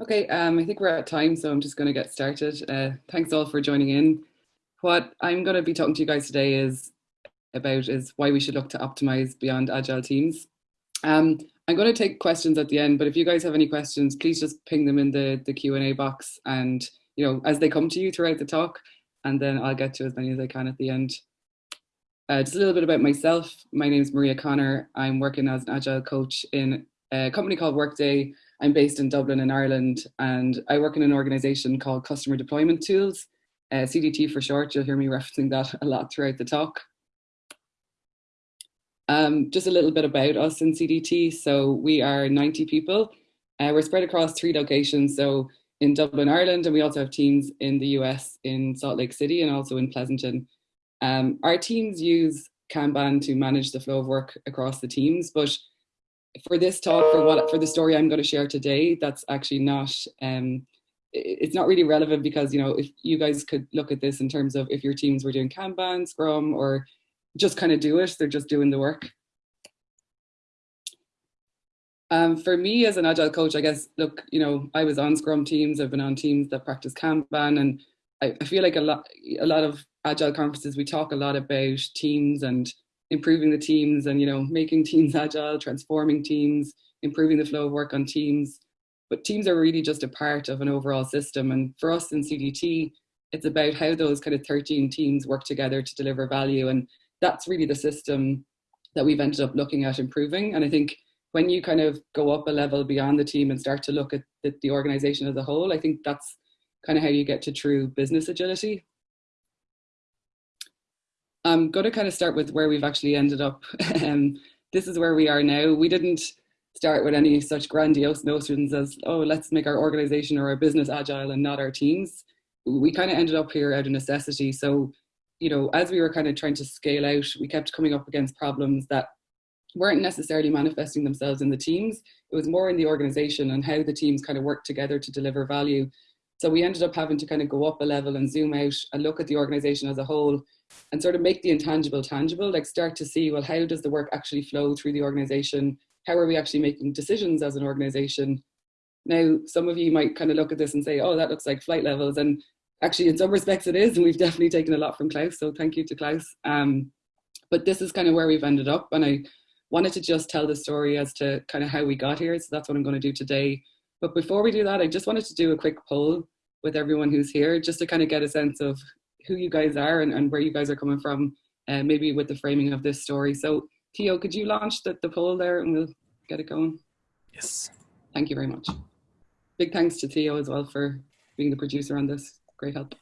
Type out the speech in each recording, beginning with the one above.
Okay, um, I think we're at time, so I'm just going to get started. Uh, thanks all for joining in. What I'm going to be talking to you guys today is about is why we should look to optimize beyond agile teams. Um, I'm going to take questions at the end, but if you guys have any questions, please just ping them in the, the Q&A box and, you know, as they come to you throughout the talk, and then I'll get to as many as I can at the end. Uh, just a little bit about myself. My name is Maria Connor. I'm working as an agile coach in a company called Workday I'm based in Dublin in Ireland and I work in an organization called Customer Deployment Tools, uh, CDT for short, you'll hear me referencing that a lot throughout the talk. Um, just a little bit about us in CDT. So we are 90 people. Uh, we're spread across three locations. So in Dublin, Ireland, and we also have teams in the US in Salt Lake City and also in Pleasanton. Um, our teams use Kanban to manage the flow of work across the teams, but for this talk, for what for the story I'm going to share today, that's actually not um, it's not really relevant because you know if you guys could look at this in terms of if your teams were doing Kanban, Scrum, or just kind of do it, they're just doing the work. Um, for me as an agile coach, I guess, look, you know, I was on Scrum teams, I've been on teams that practice Kanban, and I, I feel like a lot, a lot of agile conferences, we talk a lot about teams and improving the teams and you know making teams agile, transforming teams, improving the flow of work on teams. But teams are really just a part of an overall system. And for us in CDT, it's about how those kind of 13 teams work together to deliver value. And that's really the system that we've ended up looking at improving. And I think when you kind of go up a level beyond the team and start to look at the, the organization as a whole, I think that's kind of how you get to true business agility. I'm going to kind of start with where we've actually ended up. um, this is where we are now. We didn't start with any such grandiose notions as, oh, let's make our organization or our business agile and not our teams. We kind of ended up here out of necessity. So, you know, as we were kind of trying to scale out, we kept coming up against problems that weren't necessarily manifesting themselves in the teams. It was more in the organization and how the teams kind of work together to deliver value. So we ended up having to kind of go up a level and zoom out and look at the organization as a whole and sort of make the intangible tangible, like start to see, well, how does the work actually flow through the organization? How are we actually making decisions as an organization? Now, some of you might kind of look at this and say, oh, that looks like flight levels. And actually, in some respects, it is. And we've definitely taken a lot from Klaus. So thank you to Klaus. Um, but this is kind of where we've ended up. And I wanted to just tell the story as to kind of how we got here. So that's what I'm going to do today. But before we do that, I just wanted to do a quick poll with everyone who's here, just to kind of get a sense of who you guys are and, and where you guys are coming from, uh, maybe with the framing of this story. So Theo, could you launch the, the poll there and we'll get it going? Yes. Thank you very much. Big thanks to Theo as well for being the producer on this. Great help.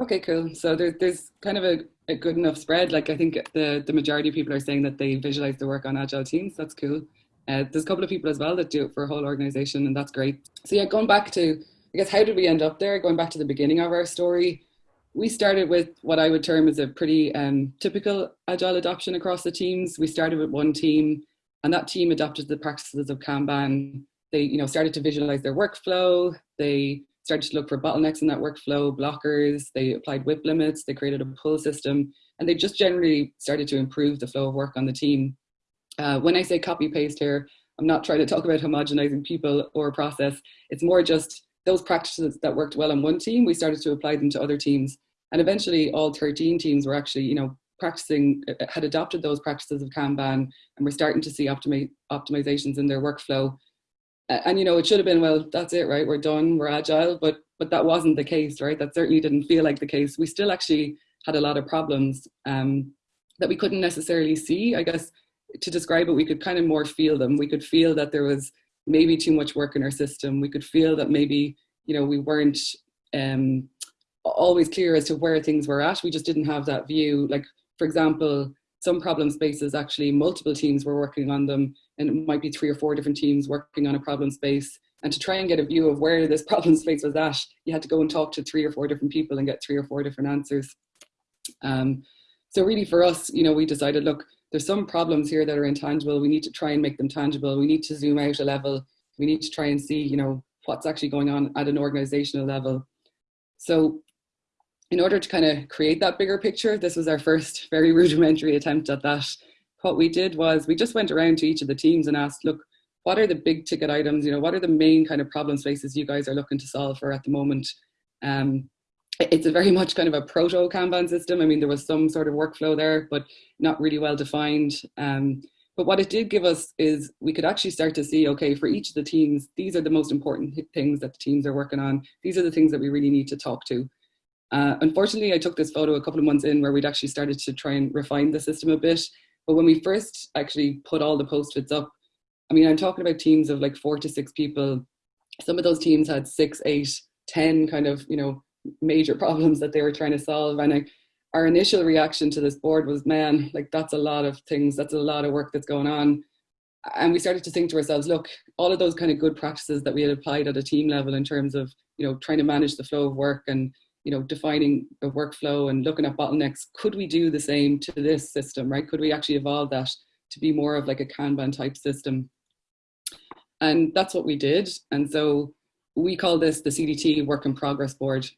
Okay, cool. So there, there's kind of a, a good enough spread. Like I think the, the majority of people are saying that they visualize the work on agile teams. That's cool. Uh, there's a couple of people as well that do it for a whole organization, and that's great. So yeah, going back to, I guess, how did we end up there? Going back to the beginning of our story, we started with what I would term as a pretty um, typical agile adoption across the teams. We started with one team, and that team adopted the practices of Kanban. They, you know, started to visualize their workflow. They started to look for bottlenecks in that workflow, blockers. They applied WIP limits. They created a pull system, and they just generally started to improve the flow of work on the team. Uh, when I say copy paste here, I'm not trying to talk about homogenizing people or process. It's more just those practices that worked well on one team, we started to apply them to other teams. And eventually all 13 teams were actually, you know, practicing, uh, had adopted those practices of Kanban and we're starting to see optimi optimizations in their workflow. And, you know, it should have been, well, that's it, right? We're done, we're agile, but, but that wasn't the case, right? That certainly didn't feel like the case. We still actually had a lot of problems um, that we couldn't necessarily see. I guess to describe it, we could kind of more feel them. We could feel that there was maybe too much work in our system. We could feel that maybe, you know, we weren't um, always clear as to where things were at. We just didn't have that view. Like, for example, some problem spaces, actually multiple teams were working on them and it might be three or four different teams working on a problem space. And to try and get a view of where this problem space was at, you had to go and talk to three or four different people and get three or four different answers. Um, so really for us, you know, we decided, look, there's some problems here that are intangible. We need to try and make them tangible. We need to zoom out a level. We need to try and see, you know, what's actually going on at an organizational level. So in order to kind of create that bigger picture, this was our first very rudimentary attempt at that. what we did was we just went around to each of the teams and asked, look, what are the big ticket items? You know, what are the main kind of problem spaces you guys are looking to solve for at the moment? Um, it's a very much kind of a proto Kanban system. I mean, there was some sort of workflow there, but not really well defined. Um, but what it did give us is we could actually start to see, okay, for each of the teams, these are the most important things that the teams are working on. These are the things that we really need to talk to. Uh, unfortunately, I took this photo a couple of months in where we'd actually started to try and refine the system a bit. But when we first actually put all the post-its up, I mean, I'm talking about teams of like four to six people. Some of those teams had six, eight, ten kind of, you know, major problems that they were trying to solve. And I, our initial reaction to this board was, man, like that's a lot of things, that's a lot of work that's going on. And we started to think to ourselves, look, all of those kind of good practices that we had applied at a team level in terms of, you know, trying to manage the flow of work and, you know, defining the workflow and looking at bottlenecks, could we do the same to this system, right? Could we actually evolve that to be more of like a Kanban type system? And that's what we did. And so we call this the CDT Work in Progress Board.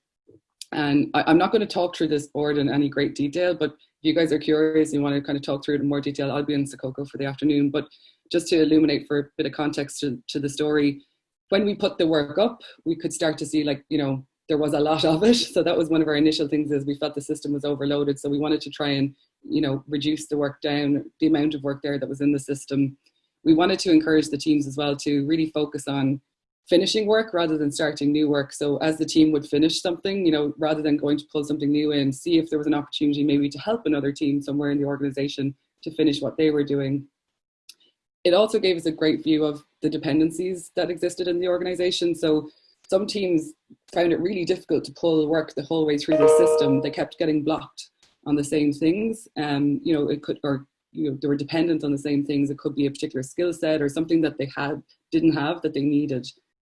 And I, am not going to talk through this board in any great detail, but if you guys are curious, and you want to kind of talk through it in more detail, I'll be in Sococo for the afternoon. But just to illuminate for a bit of context to, to the story, when we put the work up, we could start to see like, you know, there was a lot of it. So that was one of our initial things is we felt the system was overloaded. So we wanted to try and, you know, reduce the work down, the amount of work there that was in the system. We wanted to encourage the teams as well to really focus on finishing work rather than starting new work. So as the team would finish something, you know, rather than going to pull something new in, see if there was an opportunity maybe to help another team somewhere in the organization to finish what they were doing. It also gave us a great view of the dependencies that existed in the organization. So some teams found it really difficult to pull work the whole way through the system. They kept getting blocked on the same things. Um, you know, it could, or you know, they were dependent on the same things. It could be a particular skill set or something that they had, didn't have that they needed.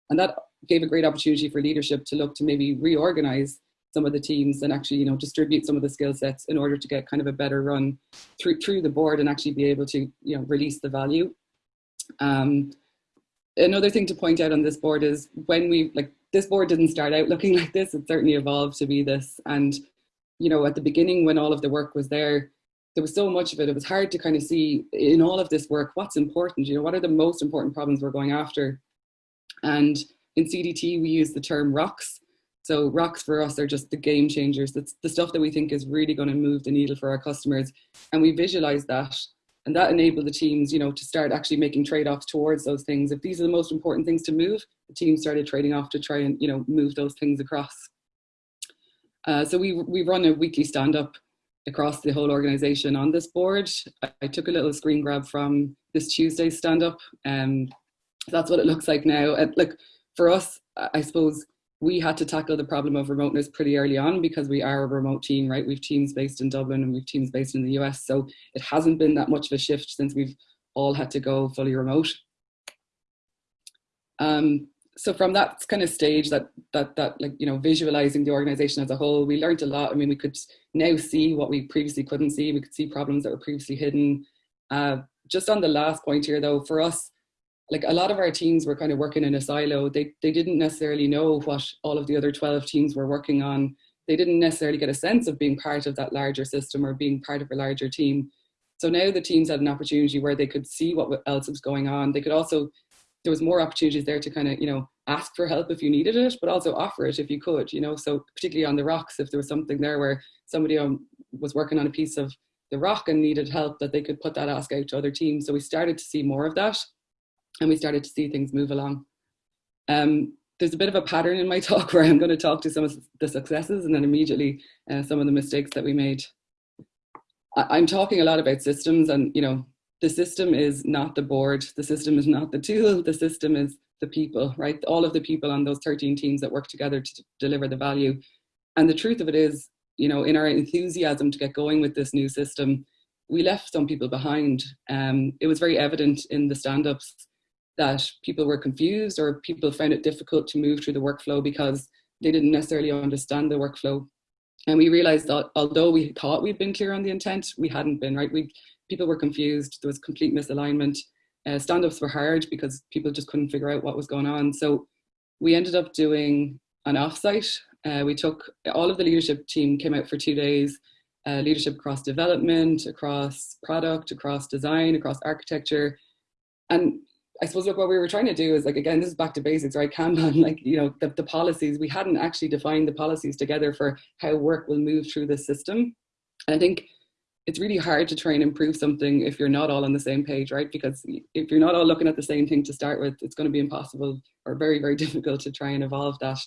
And that gave a great opportunity for leadership to look to maybe reorganize some of the teams and actually, you know, distribute some of the skill sets in order to get kind of a better run through, through the board and actually be able to, you know, release the value. Um, another thing to point out on this board is when we, like, this board didn't start out looking like this, it certainly evolved to be this. And, you know, at the beginning when all of the work was there, there was so much of it, it was hard to kind of see in all of this work, what's important, you know, what are the most important problems we're going after and in CDT, we use the term rocks. So rocks for us are just the game changers. That's the stuff that we think is really going to move the needle for our customers. And we visualize that. And that enabled the teams, you know, to start actually making trade-offs towards those things. If these are the most important things to move, the team started trading off to try and, you know, move those things across. Uh, so we, we run a weekly stand-up across the whole organization on this board. I, I, took a little screen grab from this Tuesday stand-up. Um, that's what it looks like now. And like for us, I suppose we had to tackle the problem of remoteness pretty early on because we are a remote team, right? We've teams based in Dublin and we've teams based in the US. So it hasn't been that much of a shift since we've all had to go fully remote. Um, so from that kind of stage that that that like you know visualizing the organization as a whole we learned a lot i mean we could now see what we previously couldn't see we could see problems that were previously hidden uh, just on the last point here though for us like a lot of our teams were kind of working in a silo. They, they didn't necessarily know what all of the other 12 teams were working on. They didn't necessarily get a sense of being part of that larger system or being part of a larger team. So now the teams had an opportunity where they could see what else was going on. They could also, there was more opportunities there to kind of, you know, ask for help if you needed it, but also offer it if you could, you know, so particularly on the rocks, if there was something there where somebody um, was working on a piece of the rock and needed help that they could put that ask out to other teams. So we started to see more of that and we started to see things move along. Um, there's a bit of a pattern in my talk where I'm going to talk to some of the successes and then immediately uh, some of the mistakes that we made. I I'm talking a lot about systems and, you know, the system is not the board, the system is not the tool, the system is the people, right? All of the people on those 13 teams that work together to deliver the value. And the truth of it is, you know, in our enthusiasm to get going with this new system, we left some people behind. Um, it was very evident in the stand-ups that people were confused or people found it difficult to move through the workflow because they didn't necessarily understand the workflow. And we realized that although we thought we'd been clear on the intent, we hadn't been, right? We, people were confused, there was complete misalignment. Uh, stand-ups were hard because people just couldn't figure out what was going on. So we ended up doing an offsite. Uh, we took, all of the leadership team came out for two days uh, leadership across development, across product, across design, across architecture. And I suppose look, what we were trying to do is like, again, this is back to basics, right? Kanban, like, you know, the, the policies, we hadn't actually defined the policies together for how work will move through the system. And I think it's really hard to try and improve something if you're not all on the same page, right? Because if you're not all looking at the same thing to start with, it's going to be impossible or very, very difficult to try and evolve that.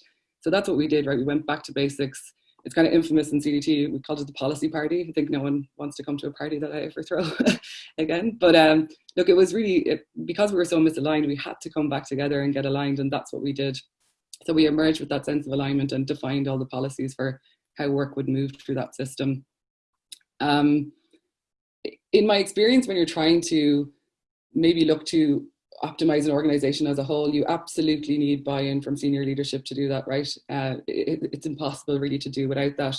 So that's what we did, right? We went back to basics it's kind of infamous in CDT. We called it the policy party. I think no one wants to come to a party that I ever throw again. But um, look, it was really, it, because we were so misaligned, we had to come back together and get aligned and that's what we did. So we emerged with that sense of alignment and defined all the policies for how work would move through that system. Um, in my experience, when you're trying to maybe look to optimize an organization as a whole, you absolutely need buy-in from senior leadership to do that, right? Uh, it, it's impossible really to do without that.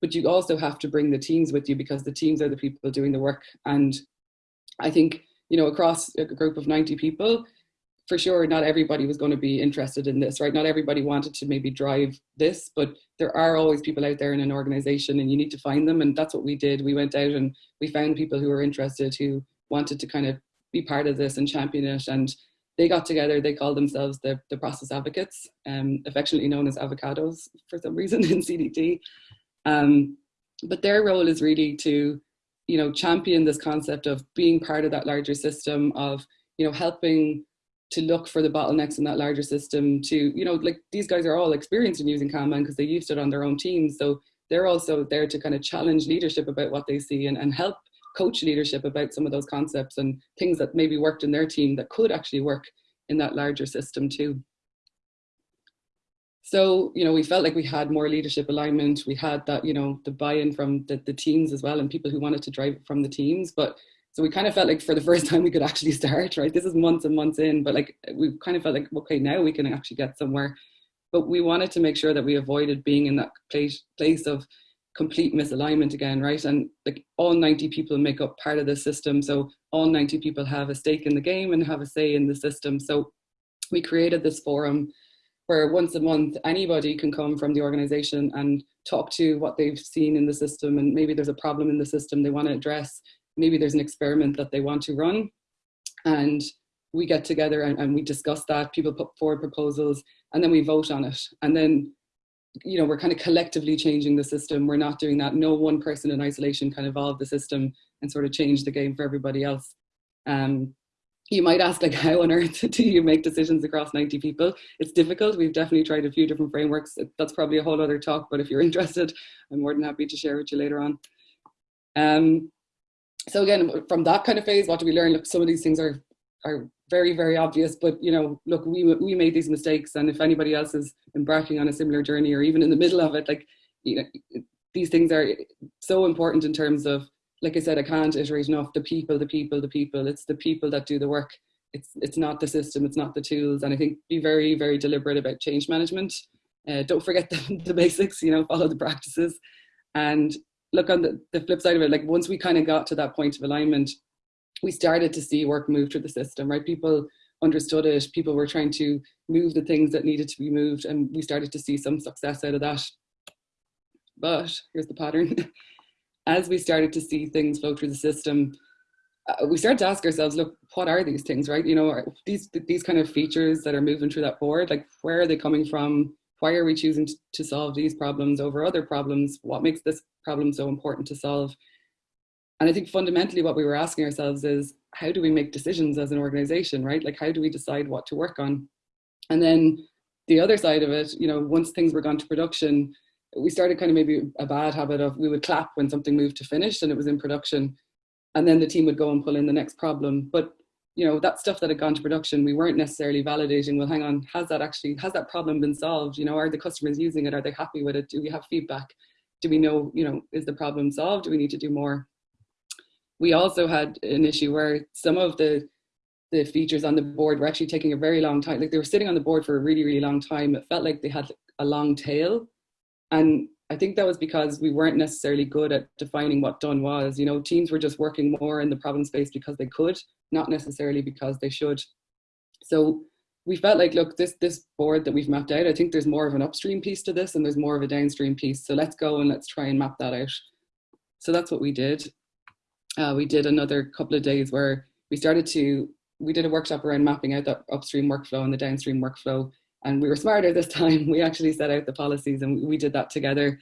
But you also have to bring the teams with you because the teams are the people doing the work. And I think, you know, across a group of 90 people, for sure, not everybody was going to be interested in this, right? Not everybody wanted to maybe drive this, but there are always people out there in an organization and you need to find them. And that's what we did. We went out and we found people who were interested, who wanted to kind of be part of this and champion it. And they got together, they called themselves the, the process advocates, um, affectionately known as avocados for some reason in CDT. Um, but their role is really to, you know, champion this concept of being part of that larger system of, you know, helping to look for the bottlenecks in that larger system to, you know, like these guys are all experienced in using Kanban because they used it on their own teams. So they're also there to kind of challenge leadership about what they see and, and help coach leadership about some of those concepts and things that maybe worked in their team that could actually work in that larger system too. So, you know, we felt like we had more leadership alignment. We had that, you know, the buy-in from the, the teams as well and people who wanted to drive from the teams. But so we kind of felt like for the first time we could actually start, right? This is months and months in, but like we kind of felt like, okay, now we can actually get somewhere. But we wanted to make sure that we avoided being in that place, place of complete misalignment again, right? And like all 90 people make up part of the system. So all 90 people have a stake in the game and have a say in the system. So we created this forum where once a month anybody can come from the organization and talk to what they've seen in the system and maybe there's a problem in the system they want to address. Maybe there's an experiment that they want to run. And we get together and, and we discuss that. People put forward proposals and then we vote on it. And then you know, we're kind of collectively changing the system. We're not doing that. No one person in isolation can evolve the system and sort of change the game for everybody else. Um, you might ask like how on earth do you make decisions across 90 people it's difficult we've definitely tried a few different frameworks that's probably a whole other talk but if you're interested i'm more than happy to share with you later on um, so again from that kind of phase what do we learn look some of these things are are very, very obvious, but you know, look, we, we made these mistakes and if anybody else is embarking on a similar journey or even in the middle of it, like, you know, these things are so important in terms of, like I said, I can't iterate enough, the people, the people, the people, it's the people that do the work. It's, it's not the system, it's not the tools. And I think be very, very deliberate about change management. Uh, don't forget the, the basics, you know, follow the practices. And look on the, the flip side of it, like once we kind of got to that point of alignment, we started to see work move through the system, right? People understood it, people were trying to move the things that needed to be moved and we started to see some success out of that. But here's the pattern. As we started to see things flow through the system, uh, we started to ask ourselves, look, what are these things, right? You know, these these kind of features that are moving through that board, like where are they coming from? Why are we choosing to solve these problems over other problems? What makes this problem so important to solve? And I think fundamentally what we were asking ourselves is, how do we make decisions as an organization, right? Like how do we decide what to work on? And then the other side of it, you know, once things were gone to production, we started kind of maybe a bad habit of we would clap when something moved to finished and it was in production. And then the team would go and pull in the next problem. But you know, that stuff that had gone to production, we weren't necessarily validating, well, hang on, has that actually, has that problem been solved? You know, are the customers using it? Are they happy with it? Do we have feedback? Do we know, you know, is the problem solved? Do we need to do more? We also had an issue where some of the the features on the board were actually taking a very long time. Like they were sitting on the board for a really, really long time. It felt like they had a long tail. And I think that was because we weren't necessarily good at defining what done was. You know, teams were just working more in the problem space because they could, not necessarily because they should. So we felt like, look, this this board that we've mapped out, I think there's more of an upstream piece to this and there's more of a downstream piece. So let's go and let's try and map that out. So that's what we did. Uh, we did another couple of days where we started to, we did a workshop around mapping out the upstream workflow and the downstream workflow. And we were smarter this time. We actually set out the policies and we did that together.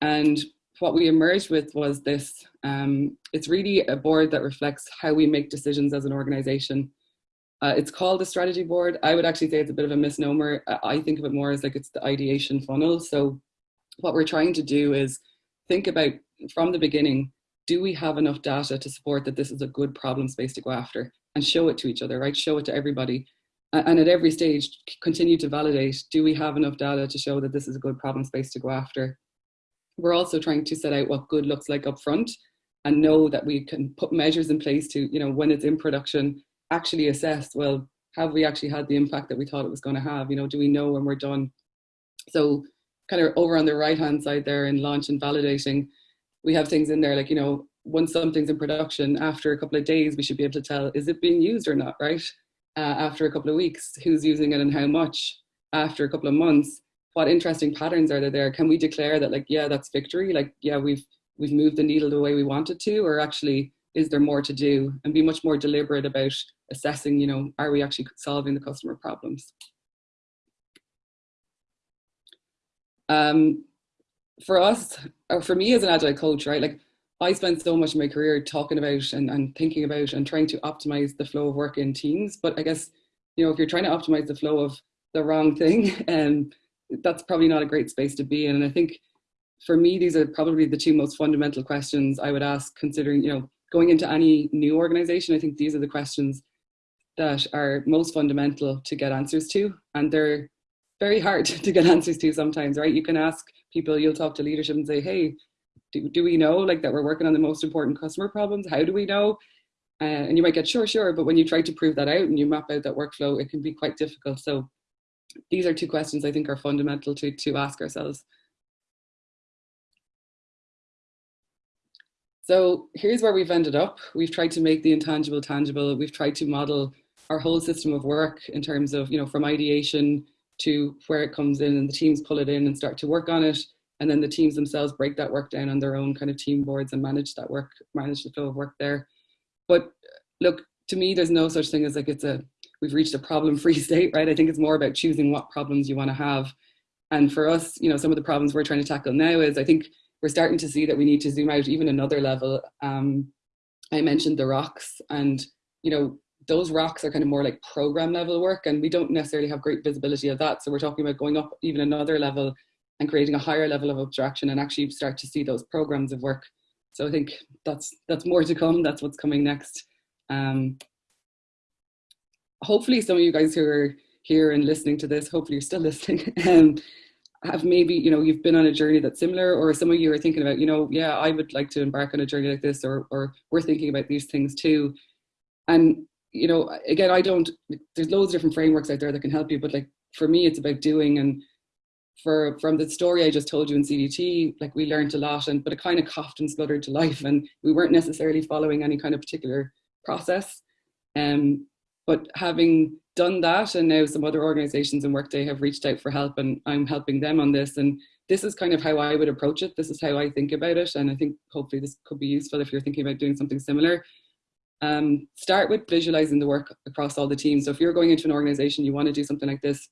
And what we emerged with was this, um, it's really a board that reflects how we make decisions as an organization. Uh, it's called a strategy board. I would actually say it's a bit of a misnomer. I think of it more as like it's the ideation funnel. So what we're trying to do is think about from the beginning, do we have enough data to support that this is a good problem space to go after and show it to each other, right? Show it to everybody. And at every stage, continue to validate, do we have enough data to show that this is a good problem space to go after? We're also trying to set out what good looks like up front and know that we can put measures in place to, you know, when it's in production, actually assess, well, have we actually had the impact that we thought it was going to have? You know, do we know when we're done? So kind of over on the right hand side there in launch and validating, we have things in there like, you know, once something's in production, after a couple of days, we should be able to tell, is it being used or not, right? Uh, after a couple of weeks, who's using it and how much? After a couple of months, what interesting patterns are there? Can we declare that like, yeah, that's victory? Like, yeah, we've, we've moved the needle the way we wanted to, or actually, is there more to do? And be much more deliberate about assessing, you know, are we actually solving the customer problems? Um, for us, or for me as an agile coach, right, like I spent so much of my career talking about and, and thinking about and trying to optimize the flow of work in teams. But I guess, you know, if you're trying to optimize the flow of the wrong thing, um, that's probably not a great space to be in. And I think for me, these are probably the two most fundamental questions I would ask considering, you know, going into any new organization. I think these are the questions that are most fundamental to get answers to. And they're very hard to get answers to sometimes, right? You can ask people, you'll talk to leadership and say, hey, do, do we know like that we're working on the most important customer problems? How do we know? Uh, and you might get sure, sure, but when you try to prove that out and you map out that workflow, it can be quite difficult. So these are two questions I think are fundamental to, to ask ourselves. So here's where we've ended up. We've tried to make the intangible tangible. We've tried to model our whole system of work in terms of, you know, from ideation to where it comes in and the teams pull it in and start to work on it. And then the teams themselves break that work down on their own kind of team boards and manage that work, manage the flow of work there. But look, to me, there's no such thing as like it's a, we've reached a problem free state, right? I think it's more about choosing what problems you want to have. And for us, you know, some of the problems we're trying to tackle now is I think we're starting to see that we need to zoom out even another level. Um, I mentioned the rocks and, you know, those rocks are kind of more like program level work and we don't necessarily have great visibility of that. So we're talking about going up even another level and creating a higher level of abstraction and actually start to see those programs of work. So I think that's that's more to come. That's what's coming next. Um, hopefully some of you guys who are here and listening to this, hopefully you're still listening, um, have maybe, you know, you've been on a journey that's similar or some of you are thinking about, you know, yeah, I would like to embark on a journey like this or, or we're thinking about these things too. And, you know, again, I don't, there's loads of different frameworks out there that can help you, but like for me, it's about doing and for from the story I just told you in CDT, like we learned a lot and but it kind of coughed and spluttered to life and we weren't necessarily following any kind of particular process. Um, but having done that and now some other organizations in Workday have reached out for help and I'm helping them on this and this is kind of how I would approach it. This is how I think about it and I think hopefully this could be useful if you're thinking about doing something similar. Um, start with visualizing the work across all the teams. So if you're going into an organization, you want to do something like this,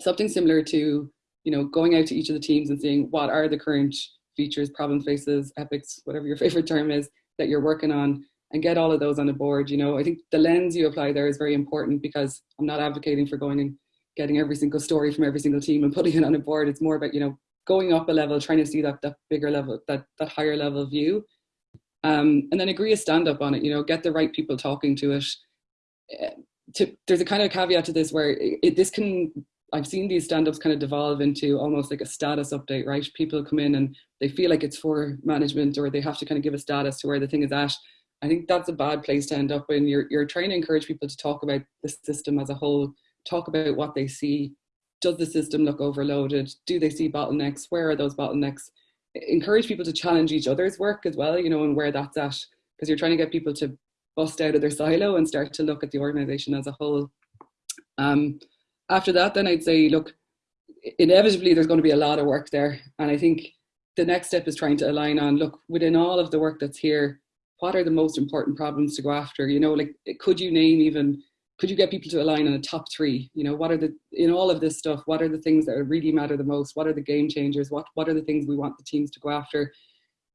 something similar to you know, going out to each of the teams and seeing what are the current features, problem faces, epics, whatever your favorite term is that you're working on and get all of those on the board. You know, I think the lens you apply there is very important because I'm not advocating for going and getting every single story from every single team and putting it on a board. It's more about, you know, going up a level, trying to see that, that bigger level, that, that higher level view. Um, and then agree a stand up on it, you know, get the right people talking to it. Uh, to, there's a kind of caveat to this where it, it, this can I've seen these stand-ups kind of devolve into almost like a status update, right? People come in and they feel like it's for management or they have to kind of give a status to where the thing is at. I think that's a bad place to end up in. You're, you're trying to encourage people to talk about the system as a whole, talk about what they see. Does the system look overloaded? Do they see bottlenecks? Where are those bottlenecks? Encourage people to challenge each other's work as well, you know, and where that's at, because you're trying to get people to bust out of their silo and start to look at the organization as a whole. Um, after that, then I'd say, look, inevitably there's going to be a lot of work there. And I think the next step is trying to align on look within all of the work that's here what are the most important problems to go after you know like could you name even could you get people to align on a top three? You know what are the in all of this stuff what are the things that really matter the most? What are the game changers? What what are the things we want the teams to go after?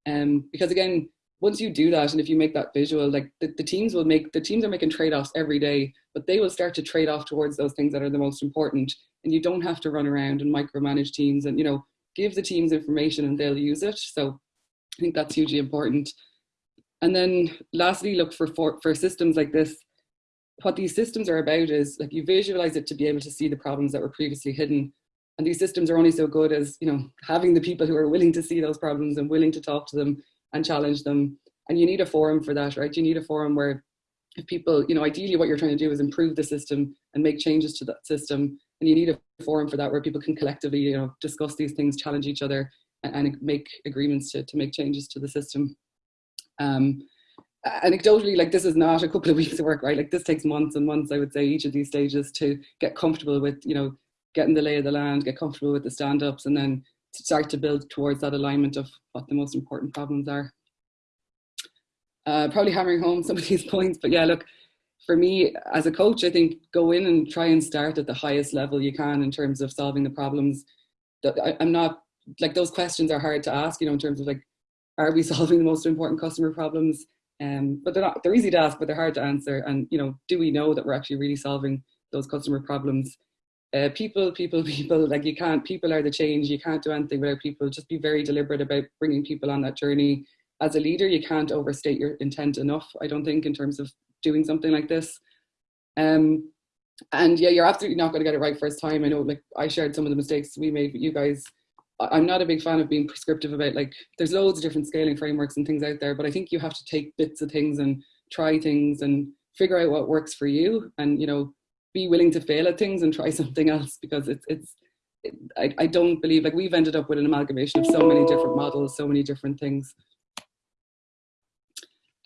Um because again once you do that and if you make that visual like the, the teams will make the teams are making trade-offs every day but they will start to trade off towards those things that are the most important. And you don't have to run around and micromanage teams and you know give the teams information and they'll use it. So i think that's hugely important. And then lastly look for for, for systems like this what these systems are about is like you visualize it to be able to see the problems that were previously hidden and these systems are only so good as you know having the people who are willing to see those problems and willing to talk to them and challenge them. And you need a forum for that, right? You need a forum where if people, you know, ideally what you're trying to do is improve the system and make changes to that system. And you need a forum for that where people can collectively, you know, discuss these things, challenge each other and, and make agreements to, to make changes to the system. Um, anecdotally, like this is not a couple of weeks of work, right? Like this takes months and months, I would say, each of these stages to get comfortable with, you know, getting the lay of the land, get comfortable with the stand-ups and then start to build towards that alignment of what the most important problems are. Uh, probably hammering home some of these points, but yeah, look, for me as a coach, I think go in and try and start at the highest level you can in terms of solving the problems. I'm not like those questions are hard to ask, you know, in terms of like, are we solving the most important customer problems? Um, but they're not, they're easy to ask, but they're hard to answer. And, you know, do we know that we're actually really solving those customer problems? uh, people, people, people, like you can't, people are the change. You can't do anything without people. Just be very deliberate about bringing people on that journey. As a leader, you can't overstate your intent enough, I don't think, in terms of doing something like this. Um, and yeah, you're absolutely not going to get it right first time. I know, like, I shared some of the mistakes we made, but you guys, I'm not a big fan of being prescriptive about, like, there's loads of different scaling frameworks and things out there, but I think you have to take bits of things and try things and figure out what works for you. And, you know, be willing to fail at things and try something else because it's it's it, I, I don't believe like we've ended up with an amalgamation of so many different models so many different things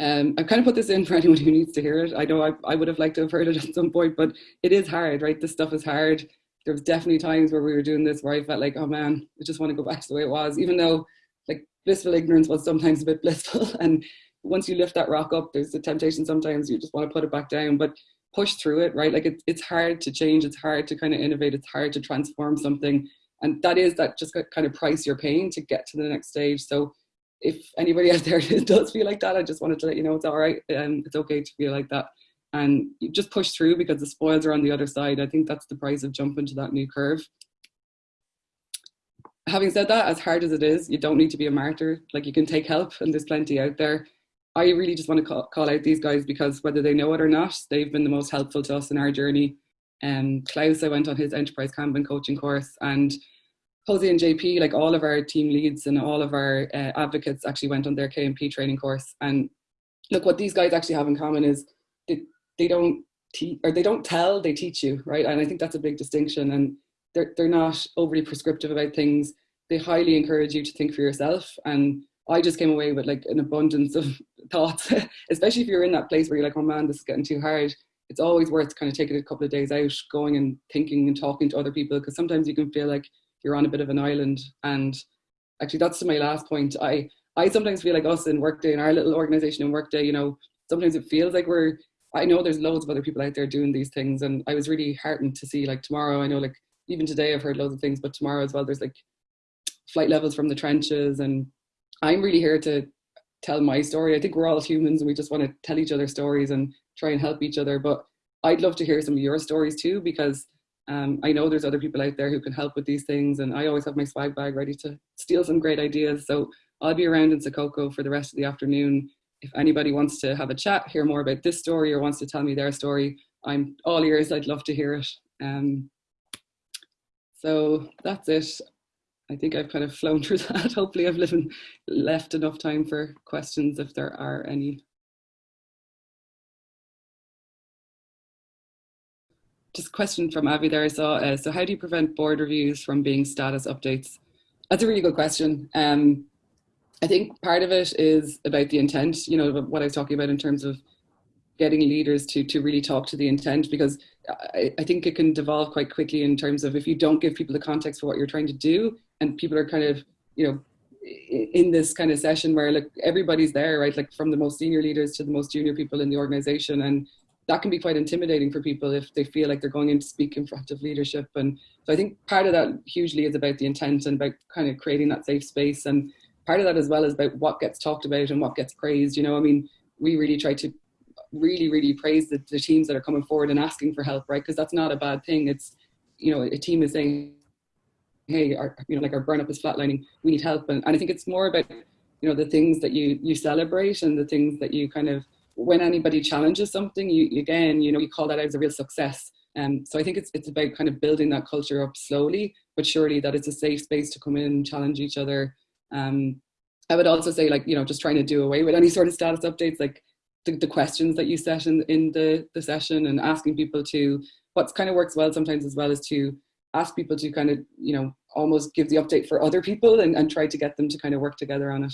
um, I've kind of put this in for anyone who needs to hear it. I know I, I would have liked to have heard it at some point, but it is hard, right? This stuff is hard. There was definitely times where we were doing this where I felt like, oh man, I just want to go back to the way it was, even though like blissful ignorance was sometimes a bit blissful. And once you lift that rock up, there's a temptation sometimes you just want to put it back down. But push through it, right? Like it's it's hard to change, it's hard to kind of innovate, it's hard to transform something. And that is that just kind of price you're paying to get to the next stage. So if anybody out there does feel like that, I just wanted to let you know it's all right and it's okay to feel like that. And you just push through because the spoils are on the other side. I think that's the price of jumping to that new curve. Having said that, as hard as it is, you don't need to be a martyr. Like you can take help and there's plenty out there. I really just want to call, call, out these guys because whether they know it or not, they've been the most helpful to us in our journey. Um, Klaus, I went on his enterprise Kanban coaching course and Jose and JP, like all of our team leads and all of our uh, advocates actually went on their KMP training course. And look, what these guys actually have in common is they, don't teach or they don't tell, they teach you, right? And I think that's a big distinction. And they're, they're not overly prescriptive about things. They highly encourage you to think for yourself and I just came away with like an abundance of thoughts, especially if you're in that place where you're like, oh man, this is getting too hard. It's always worth kind of taking a couple of days out, going and thinking and talking to other people because sometimes you can feel like you're on a bit of an island. And actually, that's to my last point. I I sometimes feel like us in Workday in our little organization in Workday, you know, sometimes it feels like we're. I know there's loads of other people out there doing these things, and I was really heartened to see like tomorrow. I know like even today I've heard loads of things, but tomorrow as well, there's like flight levels from the trenches and I'm really here to tell my story. I think we're all humans and we just want to tell each other stories and try and help each other. But I'd love to hear some of your stories too, because um, I know there's other people out there who can help with these things. And I always have my swag bag ready to steal some great ideas. So I'll be around in Sococo for the rest of the afternoon. If anybody wants to have a chat, hear more about this story or wants to tell me their story, I'm all ears. I'd love to hear it. Um, so that's it. I think I've kind of flown through that. Hopefully I've lived, left enough time for questions if there are any. Just a question from Avi there I saw. Uh, so how do you prevent board reviews from being status updates? That's a really good question. Um, I think part of it is about the intent, you know, what I was talking about in terms of getting leaders to, to really talk to the intent because I, I think it can devolve quite quickly in terms of if you don't give people the context for what you're trying to do, and people are kind of, you know, in this kind of session where like everybody's there, right? Like from the most senior leaders to the most junior people in the organization. And that can be quite intimidating for people if they feel like they're going in to speak in front of leadership. And so I think part of that hugely is about the intent and about kind of creating that safe space. And part of that as well is about what gets talked about and what gets praised. You know, I mean, we really try to really, really praise the, the teams that are coming forward and asking for help, right? Because that's not a bad thing. It's, you know, a team is saying, hey, our, you know, like our burn up is flatlining, we need help. And, and I think it's more about, you know, the things that you, you celebrate and the things that you kind of, when anybody challenges something, you, again, you know, you call that out as a real success. Um, so I think it's, it's about kind of building that culture up slowly, but surely that it's a safe space to come in and challenge each other. Um, I would also say like, you know, just trying to do away with any sort of status updates, like the, the questions that you set in, in the, the session and asking people to, what's kind of works well sometimes as well is to ask people to kind of, you know, almost give the update for other people and, and try to get them to kind of work together on it.